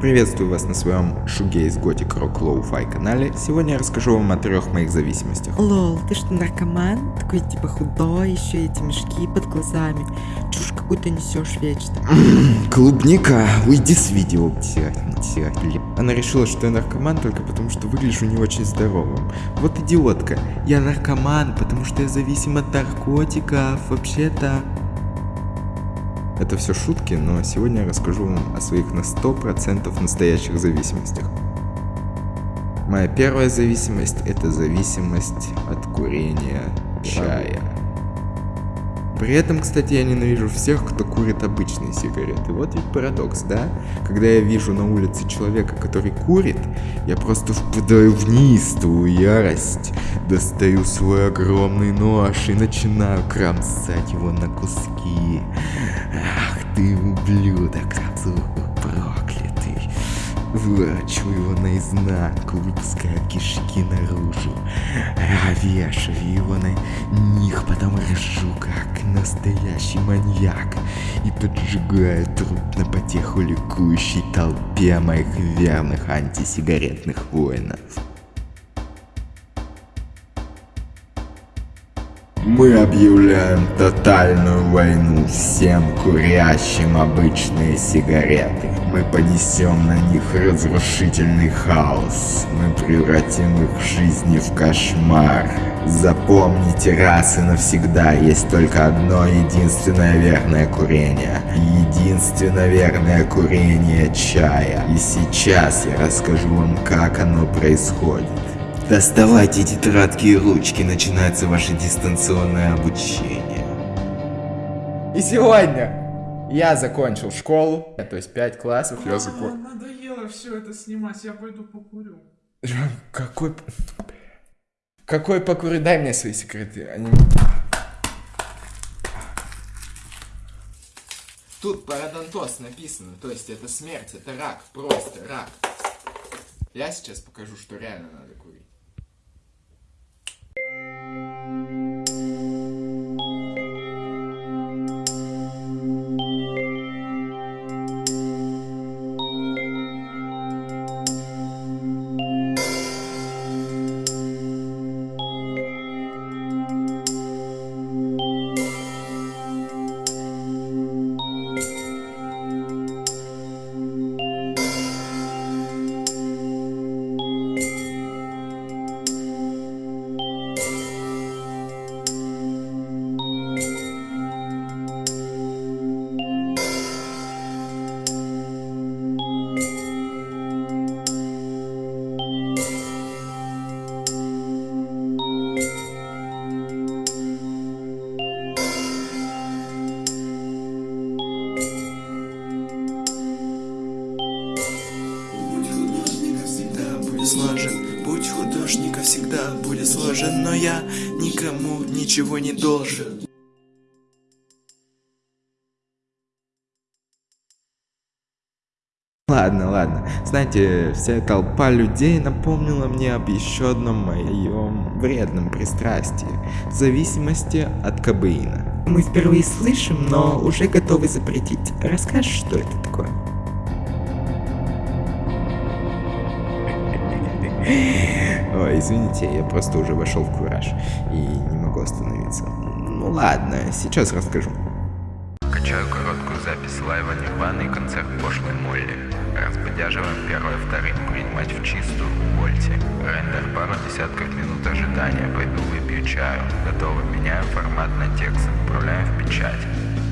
Приветствую вас на своем Шугейс Готик Рок Лоу-Фай канале. Сегодня я расскажу вам о трех моих зависимостях. Лол, ты что, наркоман? Такой типа худой, еще эти мешки под глазами. Чушь какую-то несешь вечно. Клубника, уйди с видео. Она решила, что я наркоман только потому, что выгляжу не очень здоровым. Вот идиотка. Я наркоман, потому что я зависим от наркотиков. Вообще-то... Это все шутки, но сегодня я расскажу вам о своих на 100% настоящих зависимостях. Моя первая зависимость – это зависимость от курения чая. При этом, кстати, я ненавижу всех, кто курит обычные сигареты. Вот ведь парадокс, да? Когда я вижу на улице человека, который курит, я просто впадаю в неистовую ярость, достаю свой огромный нож и начинаю кромсать его на куски. Ах ты ублюдок, проклятый. Выворачиваю его наизнанку, выпускаю кишки наружу. Вешаю его на них, потом режу, как настоящий маньяк. И поджигаю труп на потеху ликующей толпе моих верных антисигаретных воинов. Мы объявляем тотальную войну всем курящим обычные сигареты. Мы понесем на них разрушительный хаос. Мы превратим их жизни в кошмар. Запомните раз и навсегда, есть только одно единственное верное курение. Единственное верное курение чая. И сейчас я расскажу вам, как оно происходит. Доставайте тетрадки и ручки, начинается ваше дистанционное обучение. И сегодня я закончил школу, то есть 5 классов я закончил. Надоело все это снимать, я пойду покурю. Какой... Какой покурю? Дай мне свои секреты. Они... Тут парадонтоз написано, то есть это смерть, это рак, просто рак. Я сейчас покажу, что реально надо курить. Сложен Но я никому ничего не должен Ладно, ладно. Знаете, вся толпа людей напомнила мне об еще одном моем вредном пристрастии. Зависимости от кабеина. Мы впервые слышим, но уже готовы запретить. Расскажешь, что это такое? Ой, извините, я просто уже вошел в кураж и не могу остановиться. Ну ладно, сейчас расскажу. Качаю короткую запись лайва Нирваны и концерт пошлой Молли. Разбодяживаем первое вторым, принимать в чистую, увольте. Рендер пару десятков минут ожидания, пойду выпью чаю. Готово, меняем формат на текст, отправляем в печать.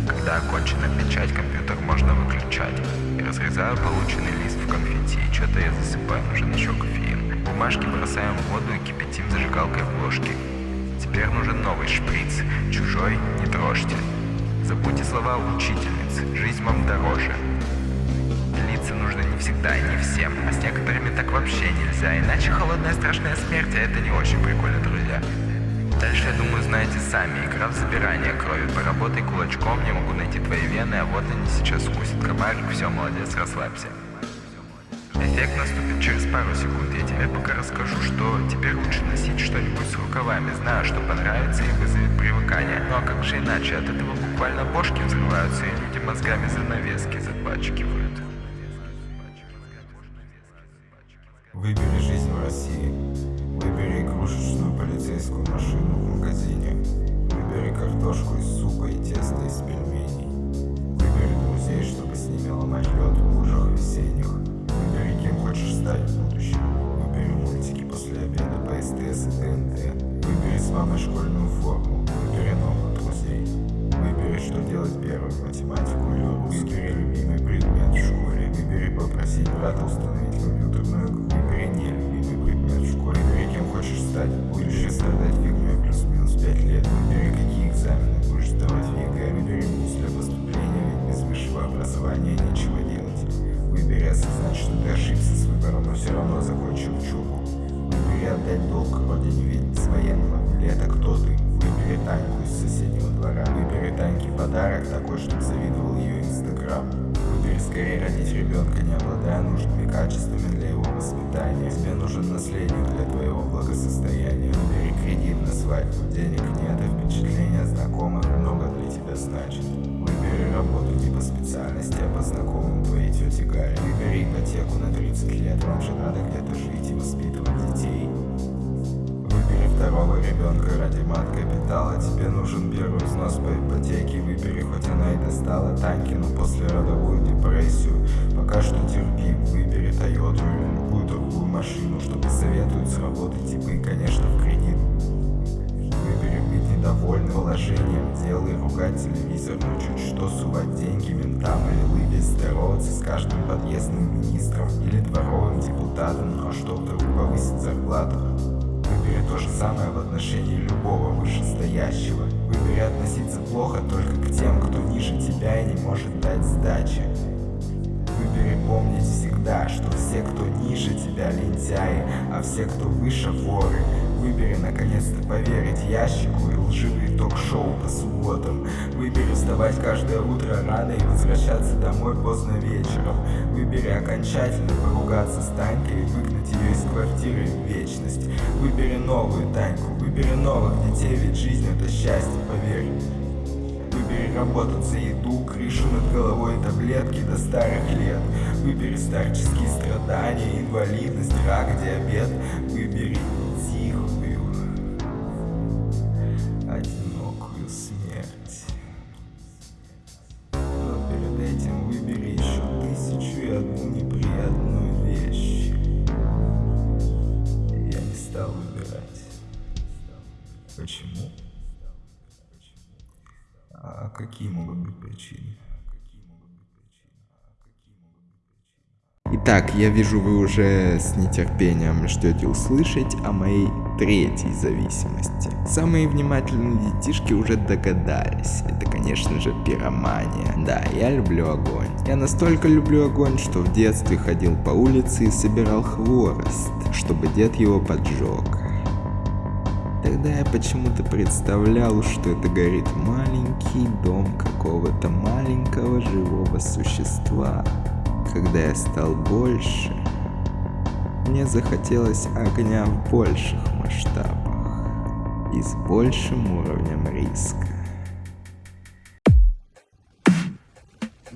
Когда окончена печать, компьютер можно выключать. И разрезаю полученный лист в конфетти, что-то я засыпаю, нужен еще кофеин. Бумажки бросаем в воду и кипятим зажигалкой в ложке. Теперь нужен новый шприц. Чужой не трожьте. Забудьте слова учительницы. Жизнь вам дороже. Делиться нужно не всегда и не всем. А с некоторыми так вообще нельзя. Иначе холодная страшная смерть, а это не очень прикольно, друзья. Дальше, я думаю, знаете сами. Игра в забирание крови. Поработай кулачком, не могу найти твои вены, а вот они сейчас укусит комарик. Все, молодец, расслабься. Эффект наступит через пару секунд. Я тебе пока расскажу, что теперь лучше носить что-нибудь с рукавами. Знаю, что понравится и вызовет привыкание. Ну а как же иначе? От этого буквально бошки взрываются, и люди мозгами занавески запачкивают. Выбери жизнь в России. Выбери игрушечную полицейскую машину в магазине. Выбери картошку из супа и тесто из пельменей. Выбери друзей, чтобы с ними ломать лед в лужах весенних. Будущем. Выбери мультики после обеда по СТС и ТНТ. Выбери с мамой школьную форму. Выбери новых друзей. Выбери, что делать первым, математику или русский. Выбери любимый предмет в школе. Выбери попросить брата установить компьютерную игру. Выбери нелюбимый предмет в школе. Выбери, кем хочешь стать. Выбери страдать фигней плюс-минус 5 лет. Выбери, какие экзамены будешь сдавать в ЕГЭ. Выбери для поступления, ведь без высшего образования нечего делать. Выбери осознать, что ты ошибся с выбором, но все равно закончил учебу. Выбери отдать долг родине, ведь без военного билета кто ты? Выбери Таньку из соседнего двора. Выбери Таньке подарок такой, чтобы завидовал ее инстаграм. Выбери скорее родить ребенка, не обладая нужными качествами для его воспитания. Тебе нужен наследник для твоего благосостояния. Выбери кредит на свадьбу, денег Тебе нужен первый взнос по ипотеке. Выбери, хоть она и достала Танькину послеродовую депрессию. Пока что терпи, выбери Тойоту или любую другую машину Чтобы советуют сработать типа и, конечно, в кредит. Выбери быть недовольным положением дел и ругать телевизор Но чуть что сувать деньги ментам или лыбить Здороваться с каждым подъездным министром Или дворовым депутатом Ну а что вдруг повысить зарплату то же самое в отношении любого вышестоящего. Выбери относиться плохо только к тем, кто ниже тебя и не может дать сдачи. Выбери помнить всегда, что все, кто ниже тебя, лентяи, а все, кто выше, воры. Выбери наконец-то поверить ящику и лживые ток-шоу по субботам. Выбери вставать каждое утро рано и возвращаться домой поздно вечером. Выбери окончательно поругаться с Танькой и выгнать ее из квартиры в вечность. Выбери новую Таньку, выбери новых детей, ведь жизнь это счастье, поверь. Выбери работать за еду, крышу над головой, таблетки до старых лет. Выбери старческие страдания, инвалидность, рак, диабет. Выбери причины? Итак, я вижу, вы уже с нетерпением ждете услышать о моей третьей зависимости. Самые внимательные детишки уже догадались. Это, конечно же, пиромания. Да, я люблю огонь. Я настолько люблю огонь, что в детстве ходил по улице и собирал хворост, чтобы дед его поджег. Тогда я почему-то представлял, что это горит маленький дом какого-то маленького живого существа. Когда я стал больше, мне захотелось огня в больших масштабах и с большим уровнем риска.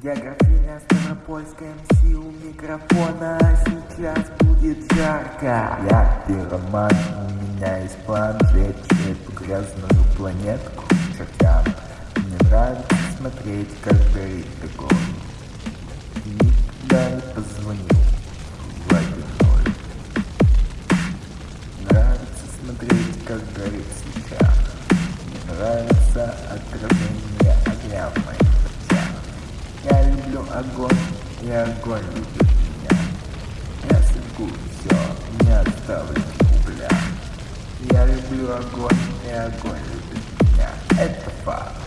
Я графиня Ставропольская МС у микрофона Сейчас будет жарко Я пироман, у меня есть план Сжечь эту грязную планетку чертям Мне нравится смотреть, как горит И никогда не позвонил в один Нравится смотреть, как горит свеча Мне нравится отражение огня в моих очах я люблю огонь, и огонь любит меня. Я сожгу все, не оставлю угля. Я люблю огонь, и огонь любит меня. Это факт.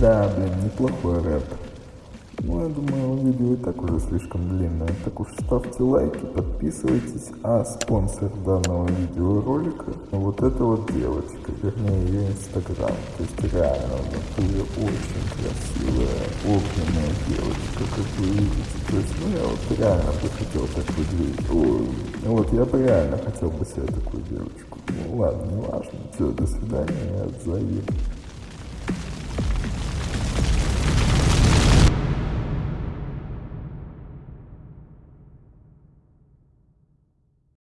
Да, блин, неплохой рэп. Ну, я думаю, видео и так уже слишком длинное. Так уж ставьте лайки, подписывайтесь. А спонсор данного видеоролика вот эта вот девочка, вернее ее инстаграм. То есть реально в натуре очень красивая, огненная девочка, как вы видите. То есть, ну, я вот реально бы хотел так выглядеть. Ой, ну вот я бы реально хотел бы себе такую девочку. Ну ладно, не важно. Все, до свидания, я отзову.